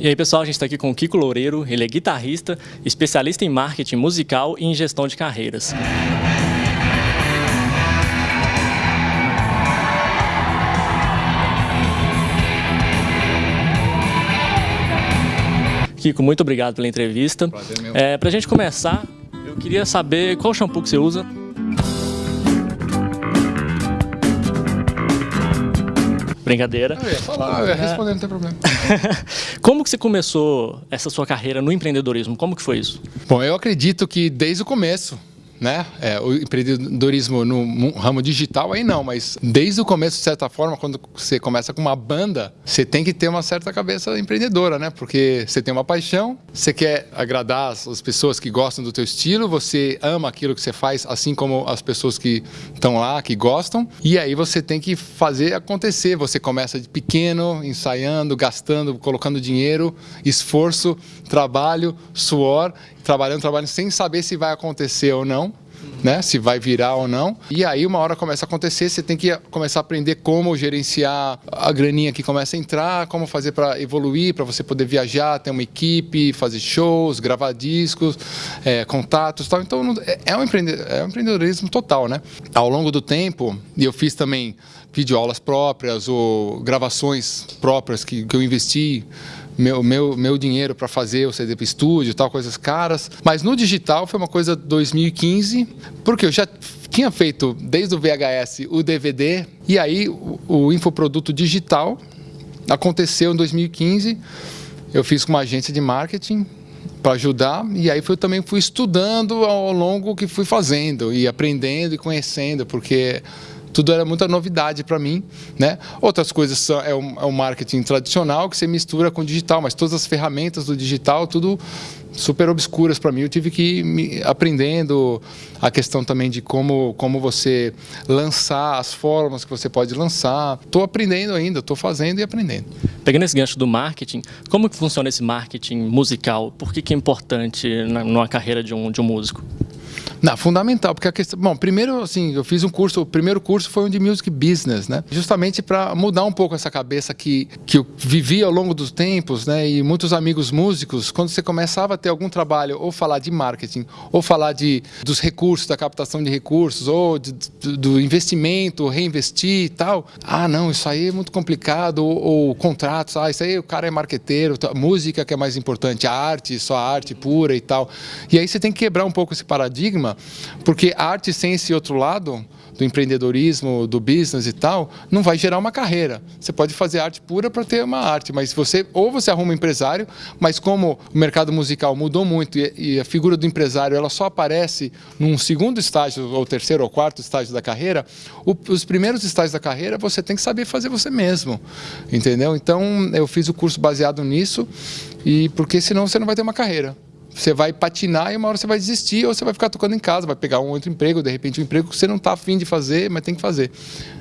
E aí, pessoal, a gente está aqui com o Kiko Loureiro, ele é guitarrista, especialista em marketing musical e em gestão de carreiras. Kiko, muito obrigado pela entrevista. Prazer meu. É, Para a gente começar, eu queria saber qual shampoo que você usa. Brincadeira. Eu ia falar, eu ia responder, não tem problema. Como que você começou essa sua carreira no empreendedorismo? Como que foi isso? Bom, eu acredito que desde o começo, né, é, o empreendedorismo no ramo digital aí não, mas desde o começo, de certa forma, quando você começa com uma banda, você tem que ter uma certa cabeça empreendedora, né? Porque você tem uma paixão, você quer agradar as as pessoas que gostam do teu estilo, você ama aquilo que você faz, assim como as pessoas que estão lá, que gostam, e aí você tem que fazer acontecer. Você começa de pequeno, ensaiando, gastando, colocando dinheiro, esforço, trabalho, suor, trabalhando, trabalhando, sem saber se vai acontecer ou não. Né? Se vai virar ou não. E aí, uma hora começa a acontecer, você tem que começar a aprender como gerenciar a graninha que começa a entrar, como fazer para evoluir, para você poder viajar, ter uma equipe, fazer shows, gravar discos, é, contatos tal. Então, é, é um é um empreendedorismo total, né? Ao longo do tempo, e eu fiz também videoaulas próprias ou gravações próprias que, que eu investi meu, meu, meu dinheiro para fazer o CD para estúdio tal, coisas caras. Mas no digital foi uma coisa 2015, porque eu já tinha feito desde o VHS o DVD, e aí o, o infoproduto digital aconteceu em 2015. Eu fiz com uma agência de marketing para ajudar e aí eu também fui estudando ao longo que fui fazendo e aprendendo e conhecendo, porque tudo era muita novidade para mim, né? Outras coisas são, é, o, é o marketing tradicional que você mistura com o digital, mas todas as ferramentas do digital, tudo super obscuras para mim. Eu tive que ir me aprendendo a questão também de como, como você lançar, as formas que você pode lançar. Estou aprendendo ainda, estou fazendo e aprendendo. Pegando esse gancho do marketing, como que funciona esse marketing musical? Por que, que é importante na, numa carreira de um, de um músico? Não, fundamental, porque a questão. Bom, primeiro, assim, eu fiz um curso, o primeiro curso foi um de Music Business, né? Justamente para mudar um pouco essa cabeça que, que eu vivi ao longo dos tempos, né? E muitos amigos músicos, quando você começava a ter algum trabalho, ou falar de marketing, ou falar de, dos recursos, da captação de recursos, ou de- do, investimento, reinvestir e tal. Ah, não, isso aí é muito complicado, ou, ou contratos, ah, isso aí o cara é marqueteiro, tá, música que é mais importante, a arte, só a arte pura e tal. E aí você tem que quebrar um pouco esse paradigma, porque a arte sem esse outro lado do empreendedorismo, do business e tal, não vai gerar uma carreira. Você pode fazer arte pura para ter uma arte, mas você ou você arruma um empresário, mas como o mercado musical mudou muito e, e a figura do empresário ela só aparece num segundo estágio ou terceiro ou quarto estágio da carreira, o- os primeiros estágios da carreira você tem que saber fazer você mesmo, entendeu? Então eu fiz o curso baseado nisso e porque senão você não vai ter uma carreira. Você vai patinar e uma hora você vai desistir ou você vai ficar tocando em casa, vai pegar um outro emprego, de repente um emprego que você não está afim de fazer, mas tem que fazer.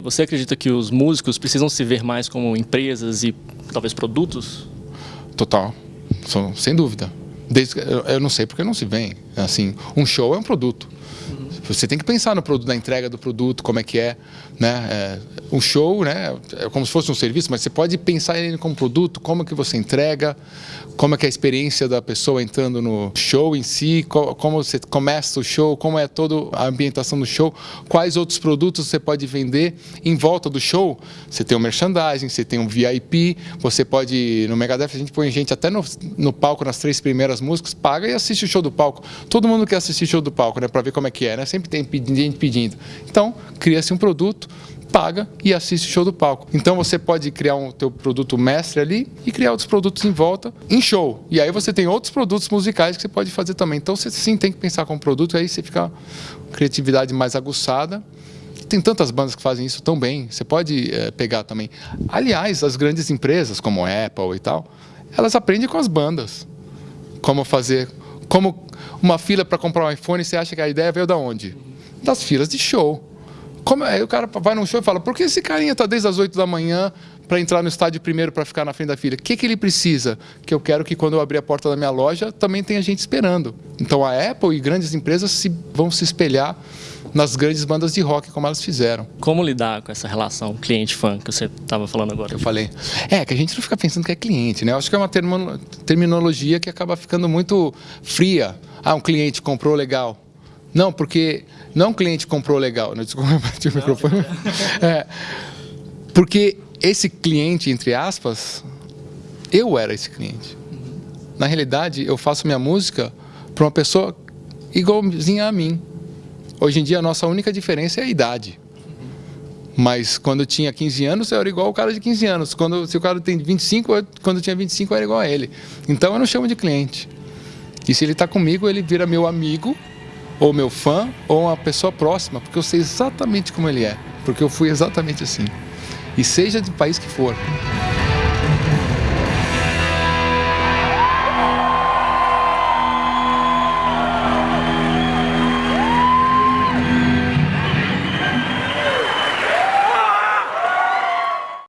Você acredita que os músicos precisam se ver mais como empresas e talvez produtos? Total, sem dúvida. Desde, eu não sei porque não se vem. Assim, um show é um produto. Você tem que pensar no produto, na entrega do produto, como é que é, né? É, um show, né? É como se fosse um serviço, mas você pode pensar ele como produto, como é que você entrega, como é que é a experiência da pessoa entrando no show em si, co- como você começa o show, como é toda a ambientação do show, quais outros produtos você pode vender em volta do show. Você tem o merchandising, você tem um VIP, você pode no Megadeth a gente põe gente até no, no palco nas três primeiras músicas, paga e assiste o show do palco. Todo mundo quer assistir o show do palco, né, para ver como é que é, né? Sempre tem gente pedindo. Então, cria-se um produto, paga e assiste o show do palco. Então você pode criar um teu produto mestre ali e criar outros produtos em volta em show. E aí você tem outros produtos musicais que você pode fazer também. Então você sim tem que pensar como produto, aí você fica criatividade mais aguçada. Tem tantas bandas que fazem isso tão bem, você pode eh, pegar também. Aliás, as grandes empresas como Apple e tal, elas aprendem com as bandas como fazer, como uma fila para comprar um iPhone, você acha que a ideia veio da onde? Das filas de show. Como, aí o cara vai num show e fala, por que esse carinha está desde as 8 da manhã para entrar no estádio primeiro para ficar na frente da fila? O que, que ele precisa? Que eu quero que quando eu abrir a porta da minha loja também tenha gente esperando. Então a Apple e grandes empresas se, vão se espelhar nas grandes bandas de rock, como elas fizeram. Como lidar com essa relação cliente-fã que você estava falando agora? Eu falei. É, que a gente não fica pensando que é cliente, né? Eu acho que é uma terminologia que acaba ficando muito fria. Ah, um cliente comprou legal. Não, porque não um cliente comprou legal. Não, desculpa, o microfone. É, porque esse cliente, entre aspas, eu era esse cliente. Na realidade, eu faço minha música para uma pessoa igualzinha a mim. Hoje em dia, a nossa única diferença é a idade. Mas quando eu tinha 15 anos, eu era igual o cara de 15 anos. Quando, se o cara tem 25, eu, quando eu tinha 25, eu era igual a ele. Então, eu não chamo de cliente. E se ele está comigo, ele vira meu amigo, ou meu fã, ou uma pessoa próxima, porque eu sei exatamente como ele é. Porque eu fui exatamente assim. E seja do país que for.